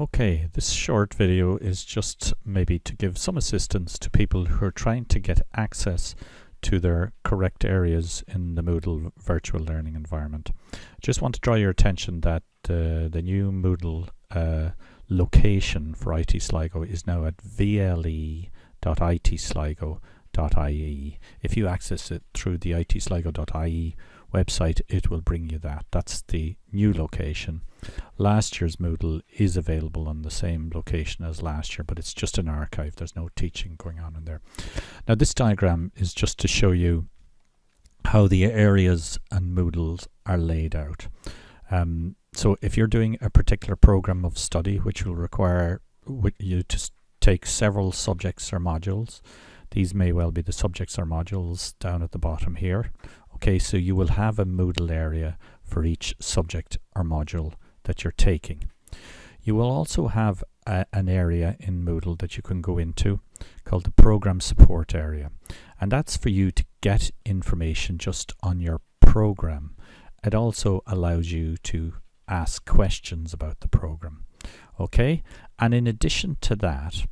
Okay, this short video is just maybe to give some assistance to people who are trying to get access to their correct areas in the Moodle virtual learning environment. Just want to draw your attention that uh, the new Moodle uh, location for IT Sligo is now at vle.itsligo.ie. If you access it through the itsligo.ie website, it will bring you that. That's the new location. Last year's Moodle is available on the same location as last year, but it's just an archive. There's no teaching going on in there. Now this diagram is just to show you how the areas and Moodles are laid out. Um, so if you're doing a particular program of study which will require you to take several subjects or modules, these may well be the subjects or modules down at the bottom here. Okay, so you will have a Moodle area for each subject or module that you're taking. You will also have a, an area in Moodle that you can go into called the program support area. And that's for you to get information just on your program. It also allows you to ask questions about the program. Okay, and in addition to that,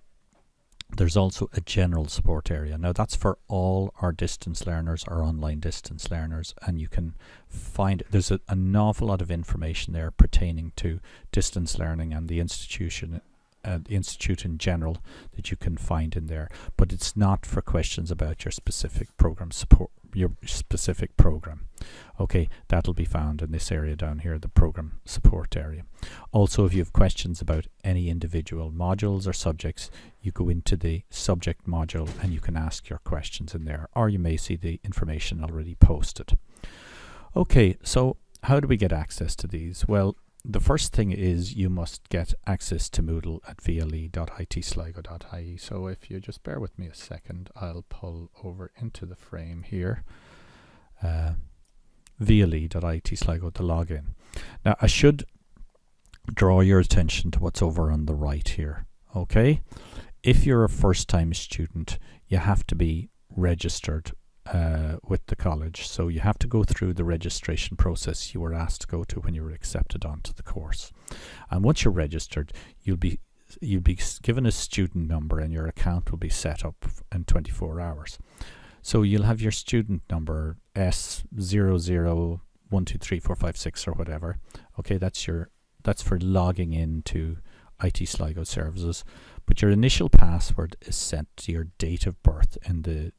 there's also a general support area. Now that's for all our distance learners, our online distance learners, and you can find there's a, an awful lot of information there pertaining to distance learning and the institution uh, the institute in general that you can find in there but it's not for questions about your specific program support your specific program. Okay, that'll be found in this area down here, the program support area. Also, if you have questions about any individual modules or subjects, you go into the subject module and you can ask your questions in there, or you may see the information already posted. Okay, so how do we get access to these? Well, the first thing is you must get access to Moodle at vle.itsligo.ie. So if you just bear with me a second, I'll pull over into the frame here. Uh, vle.itsligo to log in. Now I should draw your attention to what's over on the right here. Okay, if you're a first-time student, you have to be registered uh, with the college. So you have to go through the registration process you were asked to go to when you were accepted onto the course. And once you're registered, you'll be you'll be given a student number and your account will be set up in 24 hours. So you'll have your student number S00123456 or whatever. Okay, that's your that's for logging into IT Sligo services. But your initial password is set to your date of birth in the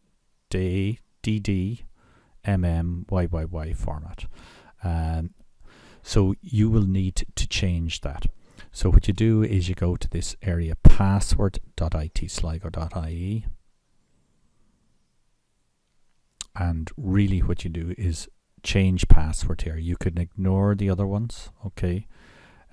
day DD, MM, YYY format. Um, so you will need to change that. So what you do is you go to this area password.itsligo.ie and really what you do is change password here. You can ignore the other ones, okay?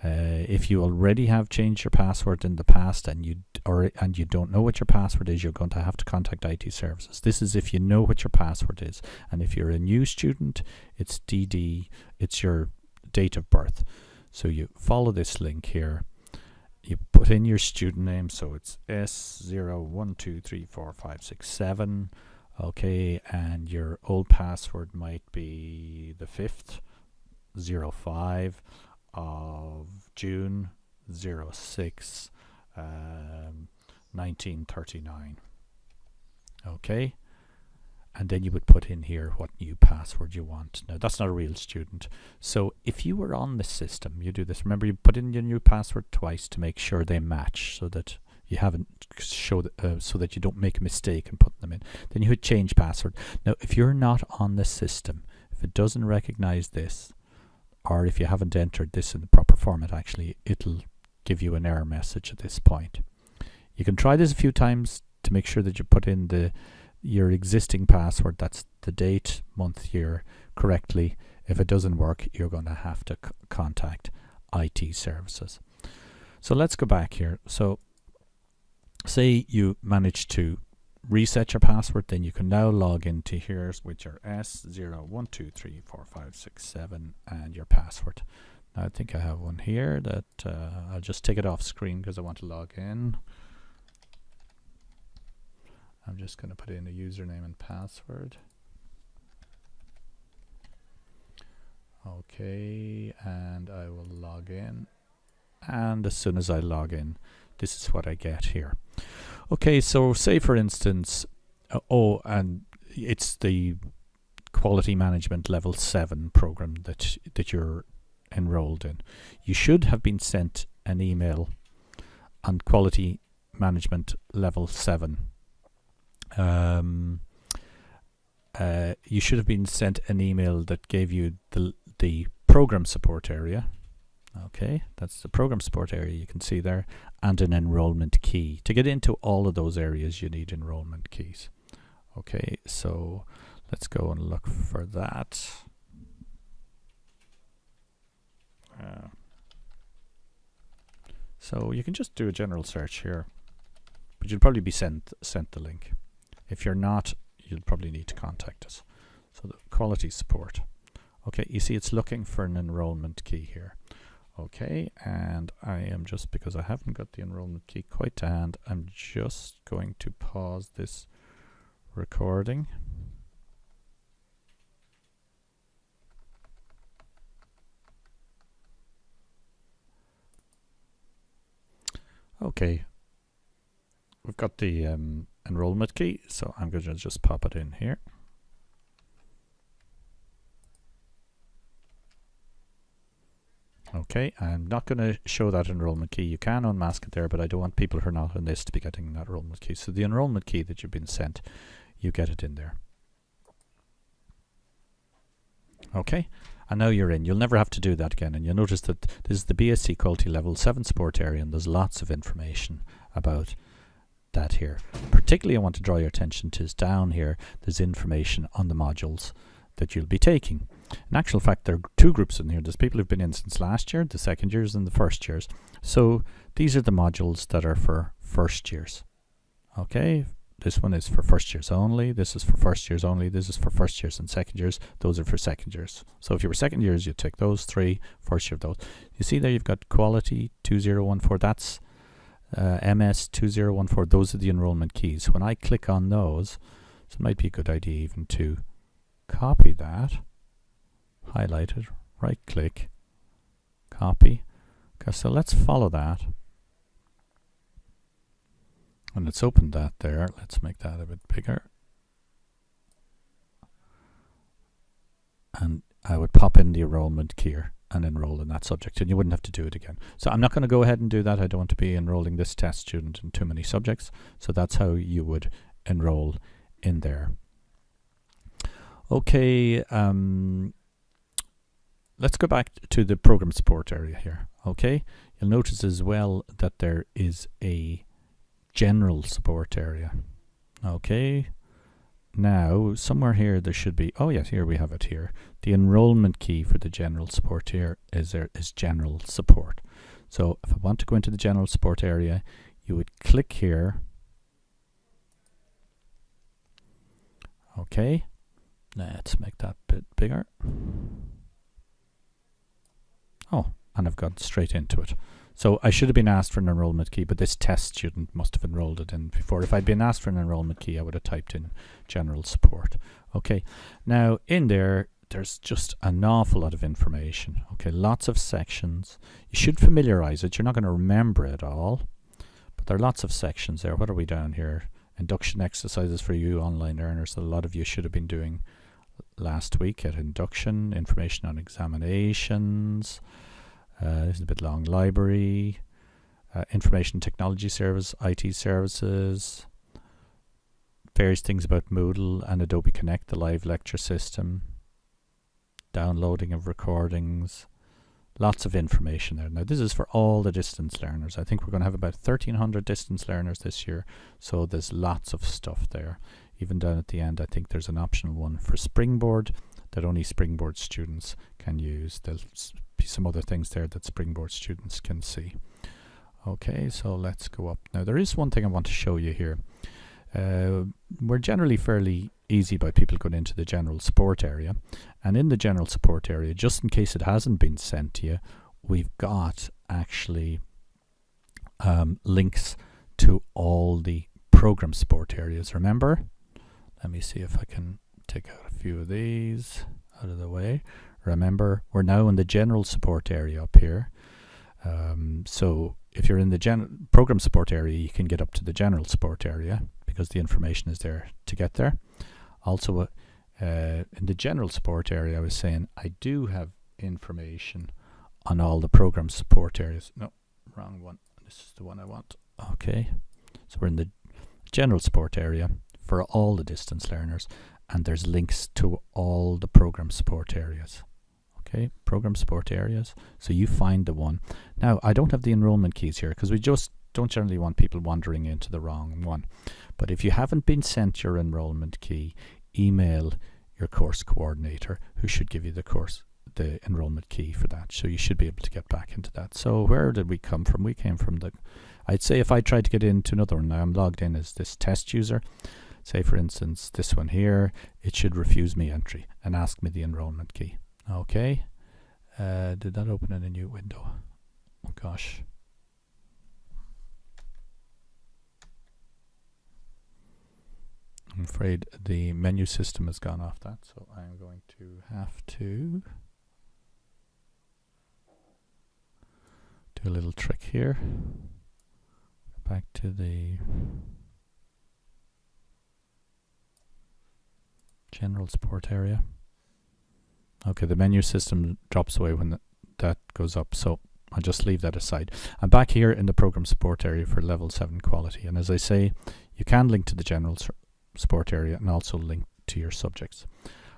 Uh, if you already have changed your password in the past and you or and you don't know what your password is, you're going to have to contact IT services. This is if you know what your password is. And if you're a new student, it's DD, it's your date of birth. So you follow this link here. You put in your student name, so it's S01234567. Okay, and your old password might be the 5th, 05 of June 06, um, 1939. Okay, and then you would put in here what new password you want. Now that's not a real student. So if you were on the system, you do this. Remember, you put in your new password twice to make sure they match, so that you haven't show uh, so that you don't make a mistake and put them in. Then you would change password. Now, if you're not on the system, if it doesn't recognize this, or if you haven't entered this in the proper format actually it'll give you an error message at this point. You can try this a few times to make sure that you put in the your existing password that's the date, month, year correctly. If it doesn't work you're going to have to contact IT services. So let's go back here. So say you manage to reset your password, then you can now log into here with your S01234567 and your password. I think I have one here that uh, I'll just take it off screen because I want to log in. I'm just going to put in a username and password. Okay, and I will log in and as soon as I log in this is what I get here. Okay so say for instance uh, oh and it's the quality management level 7 program that that you're enrolled in. You should have been sent an email on quality management level 7 um, uh, you should have been sent an email that gave you the the program support area okay that's the program support area you can see there and an enrollment key. To get into all of those areas you need enrollment keys. Okay so let's go and look for that. Uh, so you can just do a general search here but you'll probably be sent sent the link. If you're not you'll probably need to contact us. So the quality support. Okay you see it's looking for an enrollment key here okay and I am just because I haven't got the enrollment key quite to hand I'm just going to pause this recording. Okay. We've got the um, enrollment key so I'm going to just pop it in here Okay, I'm not going to show that enrollment key. You can unmask it there, but I don't want people who are not on this to be getting that enrollment key. So the enrollment key that you've been sent, you get it in there. Okay, and now you're in. You'll never have to do that again. And you'll notice that this is the BSc Quality Level 7 support area, and there's lots of information about that here. Particularly, I want to draw your attention to is down here, there's information on the modules that you'll be taking. In actual fact, there are two groups in here. There's people who've been in since last year, the second years and the first years. So these are the modules that are for first years. Okay, this one is for first years only. This is for first years only. This is for first years and second years. Those are for second years. So if you were second years, you take those three, first year of those. You see there you've got quality 2014. That's uh, MS 2014. Those are the enrollment keys. When I click on those, so it might be a good idea even to copy that highlight it, right click, copy. Okay, so let's follow that. And let's open that there. Let's make that a bit bigger. And I would pop in the enrollment key and enroll in that subject and you wouldn't have to do it again. So I'm not going to go ahead and do that. I don't want to be enrolling this test student in too many subjects. So that's how you would enroll in there. Okay, um, let's go back to the program support area here okay? You'll notice as well that there is a general support area okay? Now somewhere here there should be oh yes here we have it here. The enrollment key for the general support here is there is general support. So if I want to go into the general support area you would click here. Okay let's make that bit bigger Oh, and I've gone straight into it. So I should have been asked for an enrollment key, but this test student must have enrolled it in before. If I'd been asked for an enrollment key, I would have typed in general support. Okay, now in there, there's just an awful lot of information. Okay, lots of sections. You should familiarize it. You're not going to remember it all, but there are lots of sections there. What are we down here? Induction exercises for you online learners a lot of you should have been doing last week at induction, information on examinations, uh, this is a bit long, library, uh, information technology service, IT services, various things about Moodle and Adobe Connect, the live lecture system, downloading of recordings, lots of information there. Now this is for all the distance learners. I think we're going to have about 1300 distance learners this year, so there's lots of stuff there even down at the end I think there's an optional one for Springboard that only Springboard students can use. There'll be some other things there that Springboard students can see. Okay, so let's go up. Now there is one thing I want to show you here. Uh, we're generally fairly easy by people going into the general support area. And in the general support area, just in case it hasn't been sent to you, we've got actually um, links to all the program support areas. Remember, let me see if I can take out a few of these out of the way. Remember, we're now in the general support area up here. Um, so if you're in the gen program support area, you can get up to the general support area because the information is there to get there. Also, uh, in the general support area, I was saying I do have information on all the program support areas. No, wrong one. This is the one I want. Okay, so we're in the general support area for all the distance learners, and there's links to all the program support areas. Okay, program support areas. So you find the one. Now, I don't have the enrollment keys here because we just don't generally want people wandering into the wrong one. But if you haven't been sent your enrollment key, email your course coordinator who should give you the course the enrollment key for that so you should be able to get back into that so where did we come from we came from the I'd say if I tried to get into another one now I'm logged in as this test user say for instance this one here it should refuse me entry and ask me the enrollment key. Okay. Uh, did that open in a new window? Oh gosh. I'm afraid the menu system has gone off that, so I'm going to have to do a little trick here. Back to the general support area. Okay, the menu system drops away when the, that goes up, so I'll just leave that aside. I'm back here in the program support area for level 7 quality, and as I say, you can link to the general support area and also link to your subjects.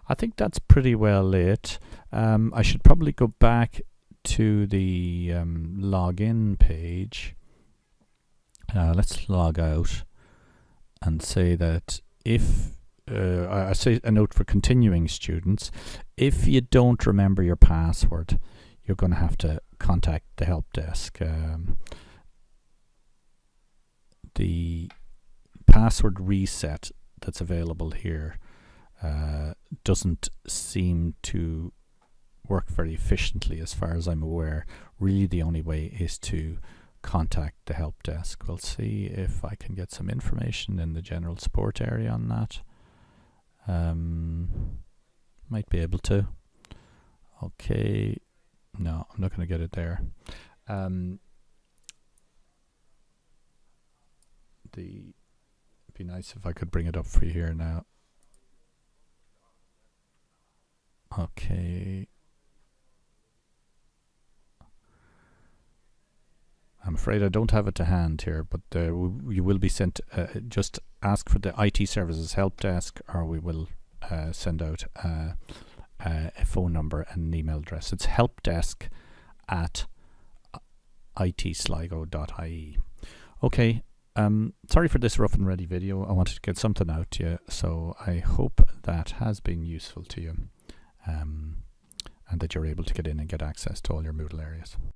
I think that's pretty well it. Um, I should probably go back to the um, login page. Uh, let's log out and say that if uh, I say a note for continuing students, if you don't remember your password, you're going to have to contact the help desk. Um, the password reset that's available here uh, doesn't seem to work very efficiently as far as I'm aware. Really the only way is to contact the help desk. We'll see if I can get some information in the general support area on that. Um, might be able to. Okay, no, I'm not going to get it there. Um, the be nice if I could bring it up for you here now. Okay. I'm afraid I don't have it to hand here, but uh, you will be sent. Uh, just ask for the IT services help desk, or we will uh, send out uh, uh, a phone number and an email address. It's helpdesk at itsligo.ie. Okay, um, sorry for this rough and ready video. I wanted to get something out to you, so I hope that has been useful to you um, and that you're able to get in and get access to all your Moodle areas.